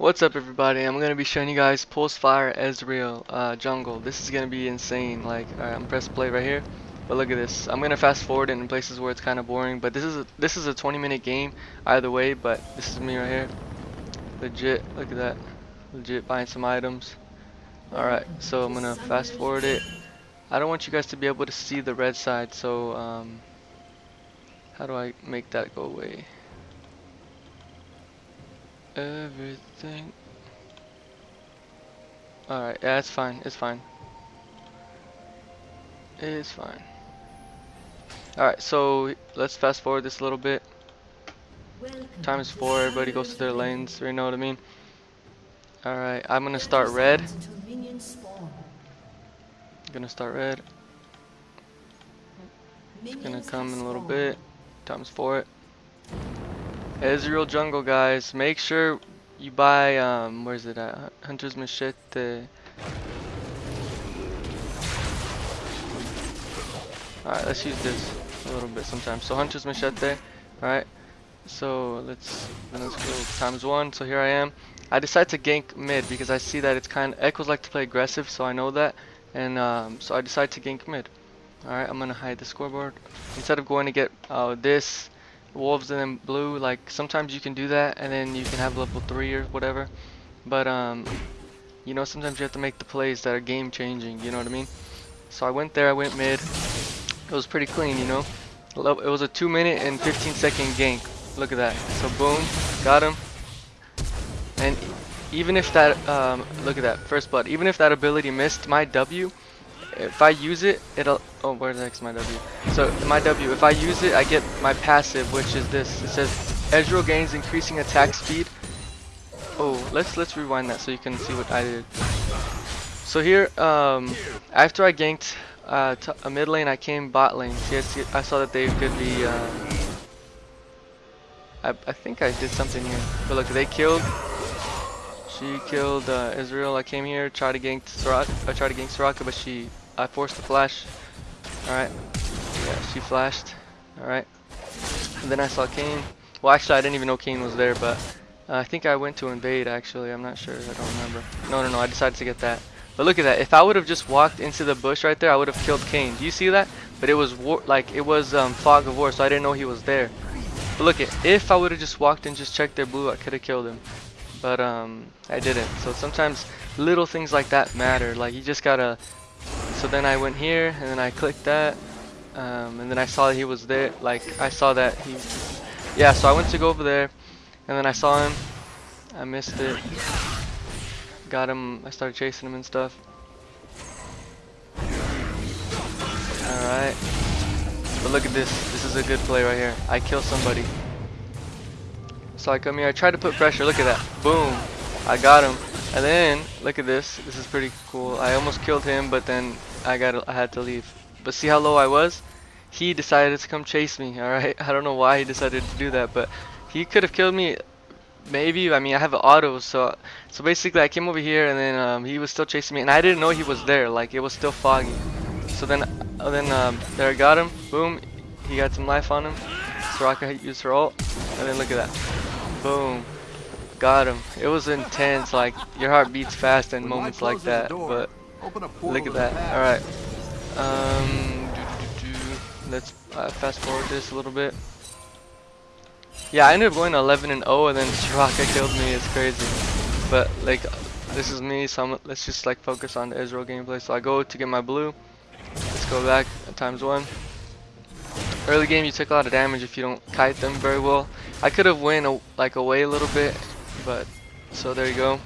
What's up everybody? I'm gonna be showing you guys Pulsefire Ezreal uh, jungle. This is gonna be insane. Like, alright, I'm press play right here. But look at this. I'm gonna fast forward in places where it's kind of boring. But this is a, this is a 20 minute game either way. But this is me right here. Legit. Look at that. Legit buying some items. Alright, so I'm gonna fast forward it. I don't want you guys to be able to see the red side. So um, how do I make that go away? Everything. Alright, yeah, it's fine. It's fine. It's fine. Alright, so let's fast forward this a little bit. Times four, everybody goes to their lanes, you know what I mean? Alright, I'm gonna start red. Gonna start red. It's gonna come in a little bit. Times four it. Ezreal jungle guys. Make sure you buy um where's it at? Hunter's Machete. Alright let's use this a little bit sometimes. So Hunter's Machete alright. So let's let's go times one. So here I am. I decide to gank mid because I see that it's kind of Ekkos like to play aggressive so I know that. And um, so I decide to gank mid. Alright I'm gonna hide the scoreboard. Instead of going to get uh, this wolves and then blue like sometimes you can do that and then you can have level 3 or whatever. But um you know sometimes you have to make the plays that are game changing you know what I mean? So I went there I went mid. It was pretty clean you know? It was a 2 minute and 15 second gank. Look at that. So boom got him. And even if that um, look at that first blood. Even if that ability missed my W if I use it, it'll, oh, where the heck's my W? So, my W, if I use it, I get my passive, which is this. It says, Ezreal gains increasing attack speed. Oh, let's, let's rewind that so you can see what I did. So here, um, after I ganked uh, a mid lane, I came bot lane. See, I saw that they could be, uh, I, I think I did something here. But look, they killed she killed uh, Ezreal. I came here, tried to gank Soraka. I tried to gank Soraka, but she I forced the flash. Alright. Yeah, she flashed. Alright. And then I saw Kayn. Well, actually, I didn't even know Kayn was there, but uh, I think I went to invade, actually. I'm not sure. I don't remember. No, no, no. I decided to get that. But look at that. If I would have just walked into the bush right there, I would have killed Kayn. Do you see that? But it was war like it was um, fog of war, so I didn't know he was there. But look at if I would have just walked and just checked their blue, I could have killed him. But um, I didn't. So sometimes little things like that matter. Like you just gotta so then I went here and then I clicked that um, and then I saw he was there like I saw that he yeah so I went to go over there and then I saw him. I missed it. Got him. I started chasing him and stuff. Alright. But look at this. This is a good play right here. I kill somebody. So I come here. I try to put pressure. Look at that. Boom. I got him. And then look at this. This is pretty cool. I almost killed him but then I got I had to leave. But see how low I was? He decided to come chase me. All right, I don't know why he decided to do that, but he could have killed me. Maybe I mean I have an auto, so so basically I came over here and then um, he was still chasing me, and I didn't know he was there. Like it was still foggy. So then uh, then um, there I got him. Boom, he got some life on him. Soraka used her ult, and then look at that. Boom got him. It was intense, like your heart beats fast in moments like that. But Look at that. Alright. Um, doo -doo -doo let's uh, fast forward this a little bit. Yeah, I ended up going 11 and 0 and then Soraka killed me. It's crazy. But like, this is me, so I'm, let's just like focus on the Ezreal gameplay. So I go to get my blue. Let's go back times one. Early game, you take a lot of damage if you don't kite them very well. I could have went like away a little bit, but so there you go.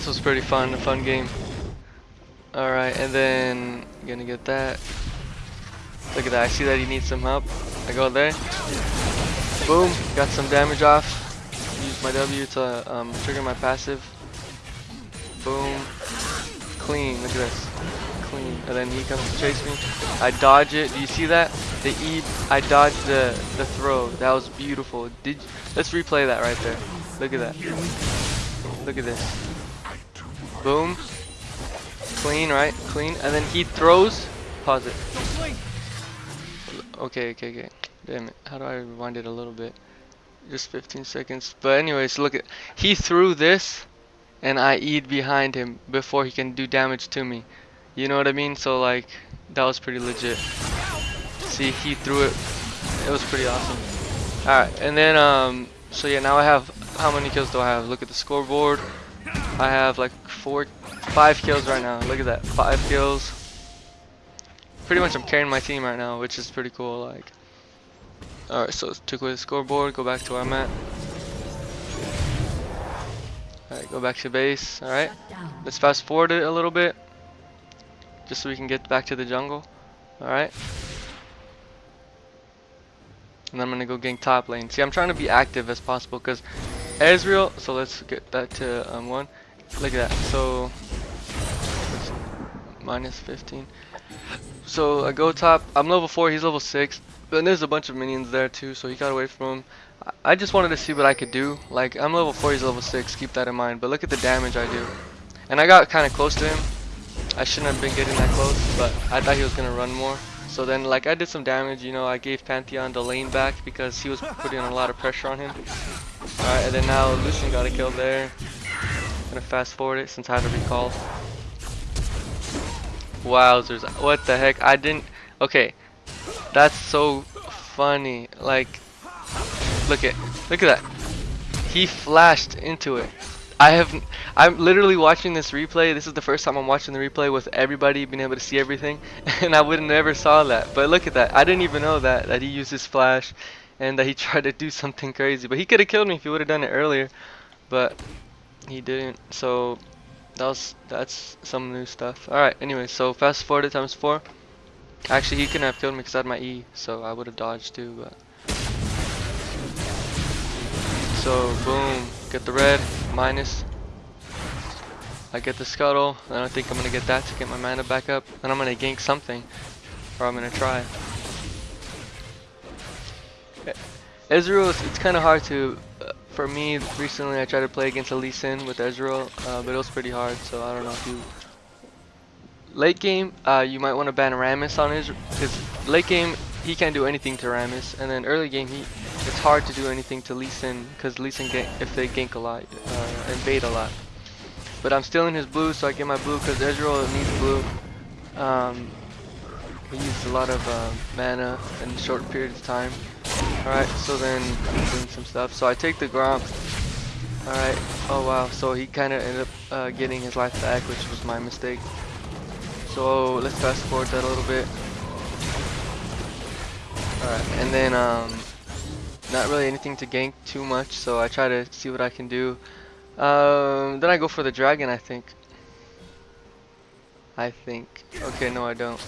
This was pretty fun, a fun game. Alright, and then gonna get that. Look at that, I see that he needs some help. I go there. Boom, got some damage off. Use my W to um, trigger my passive. Boom. Clean, look at this. Clean. And then he comes to chase me. I dodge it. Do you see that? The E, I dodged the, the throw. That was beautiful. Did Let's replay that right there. Look at that. Look at this. Boom. Clean, right? Clean. And then he throws. Pause it. Okay, okay, okay. Damn it. How do I rewind it a little bit? just 15 seconds. But anyways, look at he threw this, and I E'd behind him before he can do damage to me. You know what I mean? So like that was pretty legit. See, he threw it. It was pretty awesome. All right, and then um, so yeah, now I have how many kills do I have? Look at the scoreboard. I have like four, five kills right now. Look at that, five kills. Pretty much I'm carrying my team right now, which is pretty cool. Like. Alright, so let's take away the scoreboard, go back to where I'm at. Alright, go back to base, alright. Let's fast forward it a little bit. Just so we can get back to the jungle. Alright. And then I'm gonna go gank top lane. See, I'm trying to be active as possible because Ezreal, so let's get back to um, one. Look at that. So, minus 15. So I go top. I'm level 4, he's level 6. And there's a bunch of minions there too, so he got away from him. I just wanted to see what I could do. Like, I'm level 4, he's level 6, keep that in mind. But look at the damage I do. And I got kind of close to him. I shouldn't have been getting that close, but I thought he was going to run more. So then, like, I did some damage, you know, I gave Pantheon the lane back because he was putting a lot of pressure on him. And then now Lucian got a kill there. Gonna fast forward it since I had to recall. Wowzers, what the heck, I didn't, okay, that's so funny. Like, look at, look at that. He flashed into it. I have, I'm literally watching this replay. This is the first time I'm watching the replay with everybody being able to see everything, and I would have never saw that. But look at that. I didn't even know that that he used his flash, and that he tried to do something crazy. But he could have killed me if he would have done it earlier, but he didn't. So that was that's some new stuff. All right. Anyway, so fast forward to times four. Actually, he couldn't have killed me because I had my E, so I would have dodged too, but... So, boom, get the red, minus. I get the scuttle, and I think I'm to get that to get my mana back up. And I'm to gank something, or I'm to try. Ezreal, it's kind of hard to, uh, for me, recently I tried to play against a Lee Sin with Ezreal, uh, but it was pretty hard, so I don't know if you Late game, uh, you might want to ban Rammus on his, because late game, he can't do anything to Rammus, and then early game, he it's hard to do anything to Lee Sin, because Lee Sin, if they gank a lot, uh, bait a lot. But I'm still in his blue, so I get my blue, because Ezreal needs blue. Um, he used a lot of uh, mana in a short period of time. Alright, so then doing some stuff. So I take the Gromp. Alright, oh wow, so he kind of ended up uh, getting his life back, which was my mistake. So let's fast forward that a little bit. Alright, and then um, not really anything to gank too much, so I try to see what I can do. Um, then I go for the dragon, I think. I think. Okay, no I don't.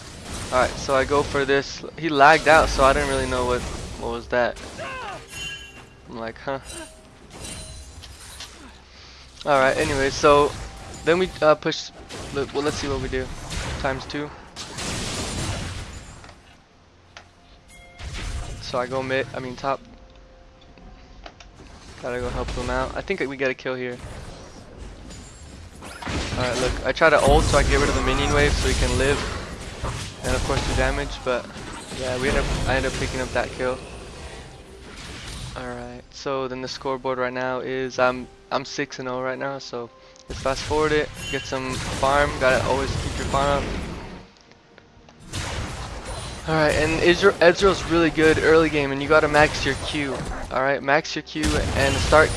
Alright, so I go for this. He lagged out, so I didn't really know what, what was that. I'm like, huh. Alright, anyway, so then we uh, push, well let's see what we do times two. So I go mid, I mean top. Gotta go help them out. I think we get a kill here. Alright, look, I try to ult so I get rid of the minion wave so he can live. And of course do damage, but yeah, we end up, I end up picking up that kill. Alright, so then the scoreboard right now is, I'm, I'm 6 and 0 right now, so Let's fast forward it, get some farm, gotta always keep your farm up. Alright, and Ezreal's really good early game, and you gotta max your Q. Alright, max your Q and start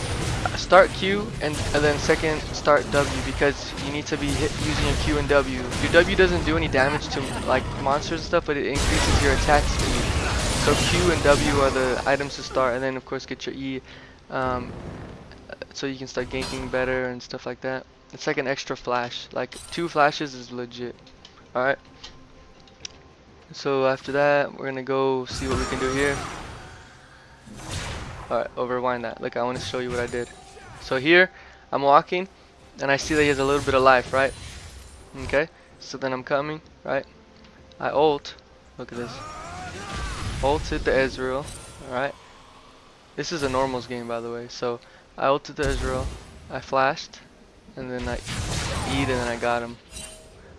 start Q and, and then second start W because you need to be hit, using your Q and W. Your W doesn't do any damage to like monsters and stuff, but it increases your attack speed. So Q and W are the items to start, and then of course get your E. Um, so you can start ganking better and stuff like that. It's like an extra flash. Like two flashes is legit. Alright. So after that, we're gonna go see what we can do here. Alright, overwind that. Look, I want to show you what I did. So here, I'm walking, and I see that he has a little bit of life, right? Okay, so then I'm coming, right? I ult. Look at this. Ulted the Ezreal, alright? This is a normals game, by the way, so I ulted the Ezreal, I flashed, and then I eat and then I got him.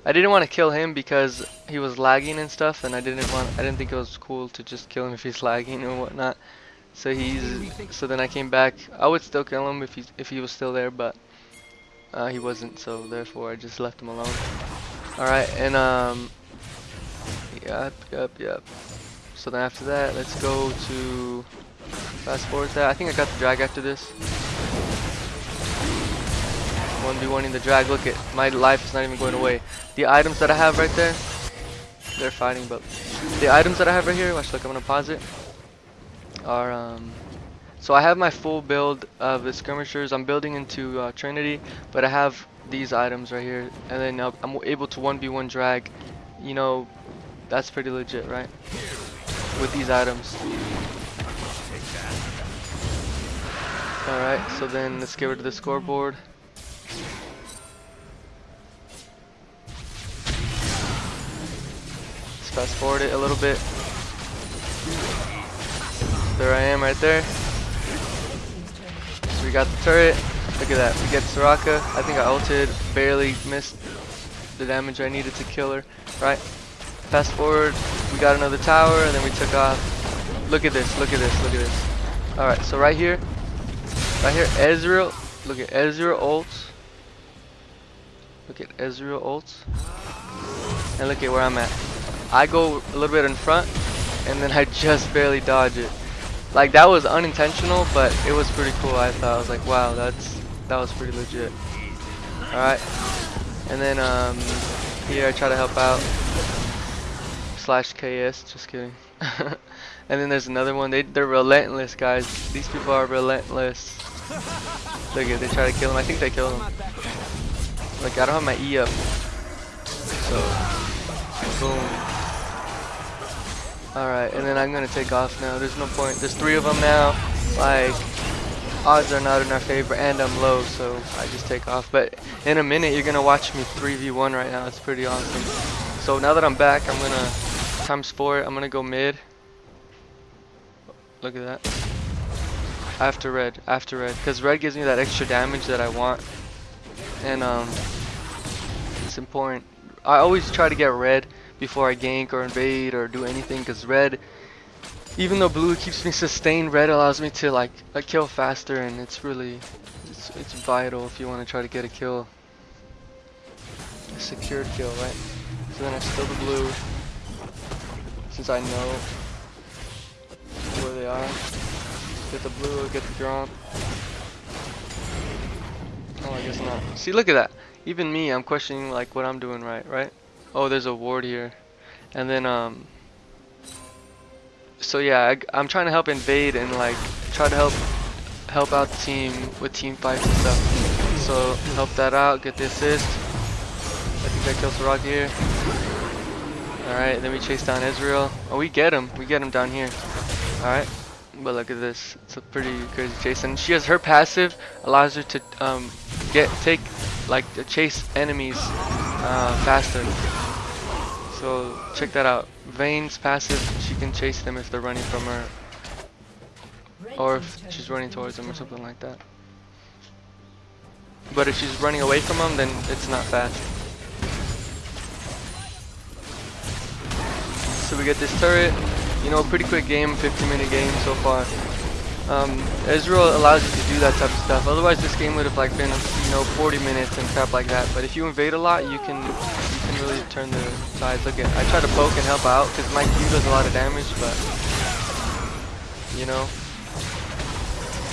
I didn't want to kill him because he was lagging and stuff and I didn't want I didn't think it was cool to just kill him if he's lagging and whatnot. So he's so then I came back. I would still kill him if he if he was still there, but uh, he wasn't. So therefore I just left him alone. All right, and um, yep, yep, yep. So then after that, let's go to fast forward that. I think I got the drag after this. 1v1 in the drag. Look at my life is not even going away. The items that I have right there, they're fighting, but the items that I have right here, watch, look, I'm gonna pause it, are, um, so I have my full build of the skirmishers. I'm building into uh, Trinity, but I have these items right here, and then uh, I'm able to 1v1 drag. You know, that's pretty legit, right? With these items. Alright, so then let's get rid of the scoreboard. Let's fast forward it a little bit. There I am right there. So we got the turret. Look at that. We get Soraka. I think I ulted. Barely missed the damage I needed to kill her. Right? Fast forward. We got another tower and then we took off. Look at this. Look at this. Look at this. Alright, so right here. Right here. Ezreal. Look at Ezreal ults. Look at Ezreal ults. And look at where I'm at. I go a little bit in front and then I just barely dodge it. Like that was unintentional, but it was pretty cool. I thought I was like, wow, that's that was pretty legit. All right, and then um, here I try to help out. Slash KS, just kidding. and then there's another one. They they're relentless, guys. These people are relentless. Look at they try to kill him. I think they killed him. Like I don't have my E up, so boom. Alright, and then I'm gonna take off now. There's no point. There's three of them now. Like, odds are not in our favor, and I'm low, so I just take off. But in a minute, you're gonna watch me 3v1 right now. It's pretty awesome. So now that I'm back, I'm gonna times four. I'm gonna go mid. Look at that. After red, after red, because red gives me that extra damage that I want, and um, it's important. I always try to get red before I gank or invade or do anything because red even though blue keeps me sustained red allows me to like kill faster and it's really it's, it's vital if you want to try to get a kill a secured kill right so then I steal the blue since I know where they are get the blue get the drop oh I guess not see look at that even me I'm questioning like what I'm doing right right Oh, there's a ward here. And then, um, so yeah, I, am trying to help invade and like try to help help out the team with team fights and stuff. So help that out, get the assist. I think I killed rock here. Alright, then we chase down Ezreal. Oh, we get him. We get him down here. Alright. But look at this. It's a pretty crazy chase. And she has her passive allows her to um, get take like chase enemies uh, faster. So check that out. Vayne's passive, she can chase them if they're running from her. Or if she's running towards them or something like that. But if she's running away from them, then it's not fast. So we get this turret. You know, pretty quick game, 50 minute game so far. Um, allows you to do that type of stuff. Otherwise, this game would have like been, you know, 40 minutes and crap like that. But if you invade a lot, you can you can really turn the sides. Look at, I try to poke and help out because my Q does a lot of damage, but you know,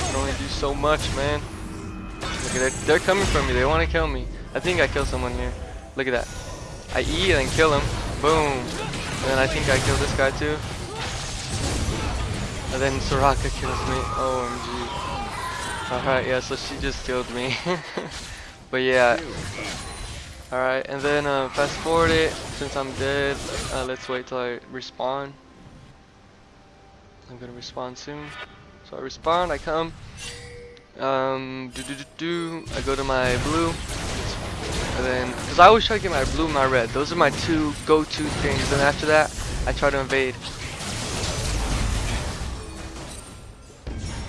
can only do so much, man. Look at that, they're coming for me. They want to kill me. I think I killed someone here. Look at that. I E and kill him. Boom. And then I think I killed this guy too. And then Soraka kills me. OMG. Alright, yeah, so she just killed me. but yeah, Alright, and then uh, fast forward it, since I'm dead, uh, let's wait till I respawn. I'm gonna respawn soon. So I respawn, I come, um, do do do do, I go to my blue, and then, because I always try to get my blue and my red, those are my two go-to things, and after that, I try to invade.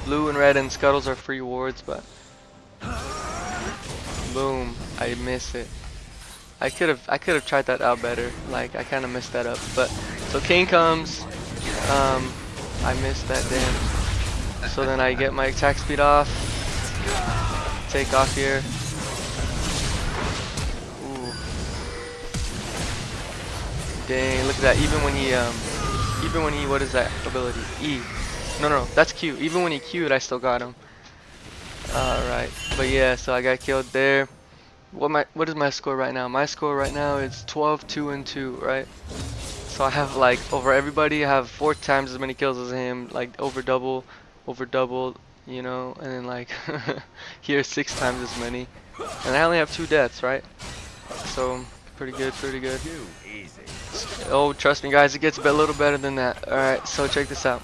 Blue and red and scuttles are free wards, but boom, I miss it. I could have I could have tried that out better. Like I kind of messed that up. But so King comes. Um, I missed that damn. So then I get my attack speed off. Take off here. Dang, look at that. Even when he, um, even when he, what is that ability? E. No, no, no, that's Q. Even when he Q'd, I still got him. Alright, but yeah, so I got killed there. What my, what is my score right now? My score right now is 12, 2, and 2, right? So I have like, over everybody, I have four times as many kills as him, like over double, over double, you know, and then like, here six times as many. And I only have two deaths, right? So, pretty good, pretty good. Oh, trust me guys, it gets a little better than that. Alright, so check this out.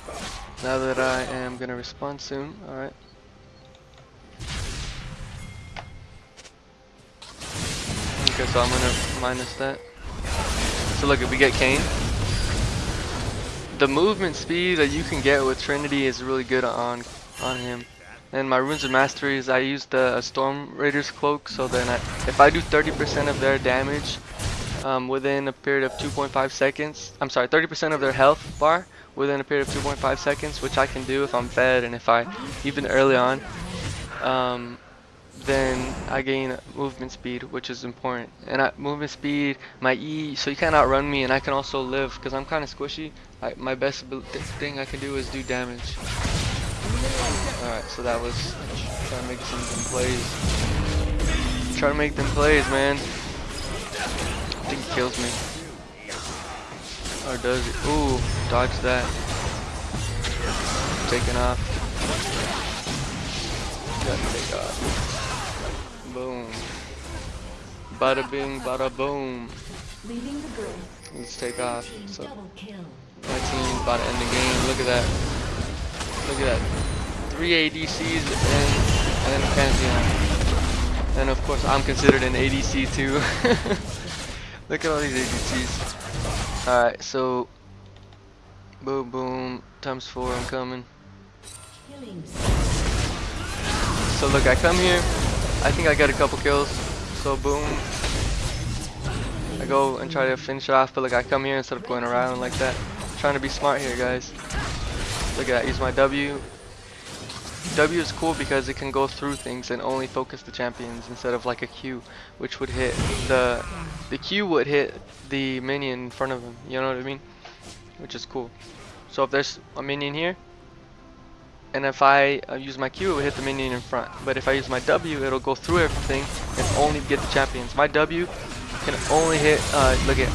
Now that I am gonna respond soon, alright. Okay, so I'm gonna minus that. So look, if we get Kayn, the movement speed that you can get with Trinity is really good on on him. And my runes of mastery is I use the Storm Raider's cloak, so then I, if I do 30% of their damage um, within a period of 2.5 seconds, I'm sorry, 30% of their health bar within a period of 2.5 seconds, which I can do if I'm fed and if I even early on. Um, then I gain movement speed, which is important. And I, movement speed, my E, so you can't outrun me, and I can also live because I'm kind of squishy. I, my best thing I can do is do damage. Alright, so that was trying to make some, plays. Try to make them plays, man. I think he kills me. Or does it? Ooh, dodge that. Taking off. Gotta take off. Boom. Bada bing, bada boom. Let's take off. So, my team about to end the game. Look at that. Look at that. Three ADCs and, and then Pantheon. And of course, I'm considered an ADC too. Look at all these ADCs. Alright, so. Boom, boom. Times four, I'm coming. So look, I come here. I think I get a couple kills. So boom. I go and try to finish it off, but like I come here instead of going around like that. I'm trying to be smart here, guys. Look at that, use my W. W is cool because it can go through things and only focus the champions instead of like a Q, which would hit the the Q would hit the minion in front of him. You know what I mean? Which is cool. So if there's a minion here, and if I uh, use my Q, it will hit the minion in front. But if I use my W, it'll go through everything and only get the champions. My W can only hit, uh, look at,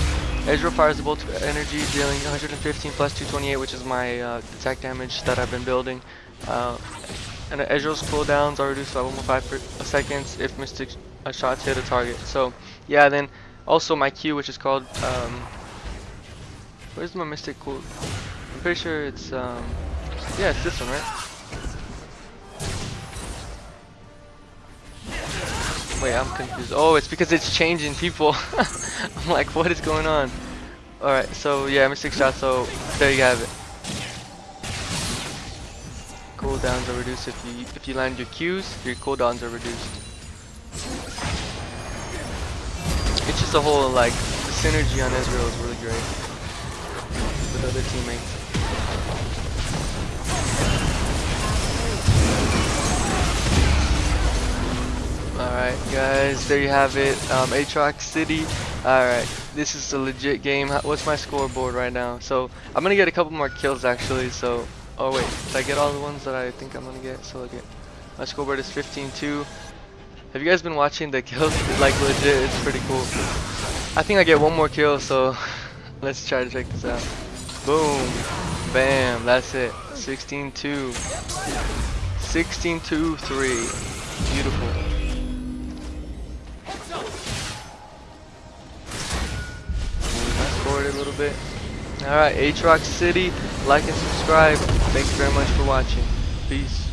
Ezreal fires the bolt of energy, dealing 115 plus 228, which is my uh, attack damage that I've been building. Uh, and Ezreal's cooldowns are reduced by 1.5 seconds if mystic uh, shots hit a target. So, yeah, then also my Q, which is called, um, where's my mystic cool? I'm pretty sure it's, um, yeah, it's this one, right? Wait, I'm confused. Oh, it's because it's changing people. I'm like, what is going on? Alright, so yeah, Mystic Shot, so there you have it. Cooldowns are reduced if you if you land your Qs, your cooldowns are reduced. It's just a whole like the synergy on Ezreal is really great with other teammates. Alright guys, there you have it, um, Aatrox City. Alright, this is a legit game. What's my scoreboard right now? So, I'm gonna get a couple more kills actually, so... Oh wait, did I get all the ones that I think I'm gonna get? So look at... My scoreboard is 15-2. Have you guys been watching the kills? Like legit, it's pretty cool. I think I get one more kill, so... Let's try to check this out. Boom. Bam, that's it. 16-2. 16-2-3. Beautiful. a little bit. Alright, Aatrox City, like and subscribe. Thanks very much for watching. Peace.